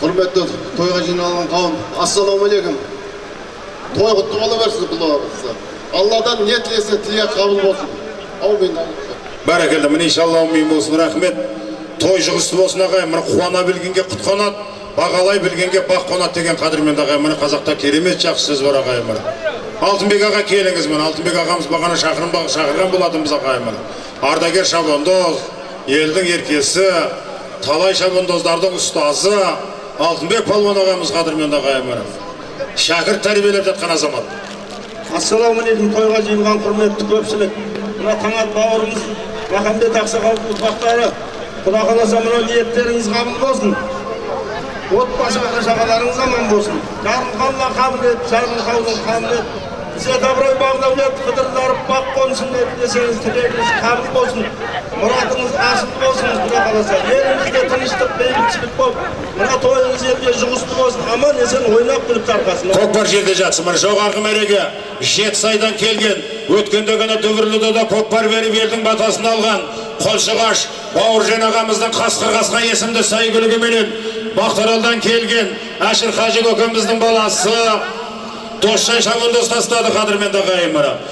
құрметті тойға жиналған қауым ассалаумағалейкум той құтты бола берсін құлағыңызға алладан не тілесе тілек қабыл болсын аумин бәрекелді міне иншалла аумин болсын рахмет той жұғысты болсын ағайын міне қуана білгенге құт қонады бағалай білгенге бақ қонады деген қадірменді ағайын міне қазақта керемет жақсы сөз бар ағайын міне алтынбек аға келіңіз міне алтынбек ағамыз бағана шақырым шақырған болатынбыз ағайын міне ардагер шабандоз елдің еркесі талай шабандоздардың ұстазы алтынбек палуан ағамыз қадірменді ағайын міне шәкірт тәрбиелеп жатқан азамат. Ассалаумағалейкум тойға жиылған құрметті көпшілік. Мына таңат бауырымыз махамбет ақсақалдың ұрпақтары құда қаласа мынау ниеттеріңіз қабыл болсын. Отбасы бала шағаларыңыз аман болсын. Жарылқанла қабілет жарылқаудың қабілет тізе доброй бағдәулет қыдырларып бақ қонсын десеңіз тілегіңіз қабыл болсын. Мұратыңыз асыл болсын құда қаласа елімізде тыныштық елге жұғысты болсын аман есен ойнап күліп тарқасын. Көкпар жерде жатсын. Міне жоғарғы мәреге. Жетісайдан келген. Өткенде ғана дүбірлі дода көкпар беріп елдің батасын алған. Қолшығаш бауыржан ағамыздың қасқыр қасқа есімді сәйгүлігіменен мақтаралдан келген әшір қажы көкеміздің баласы. Досжан шабандоз тастады қадірменді ағайын мына.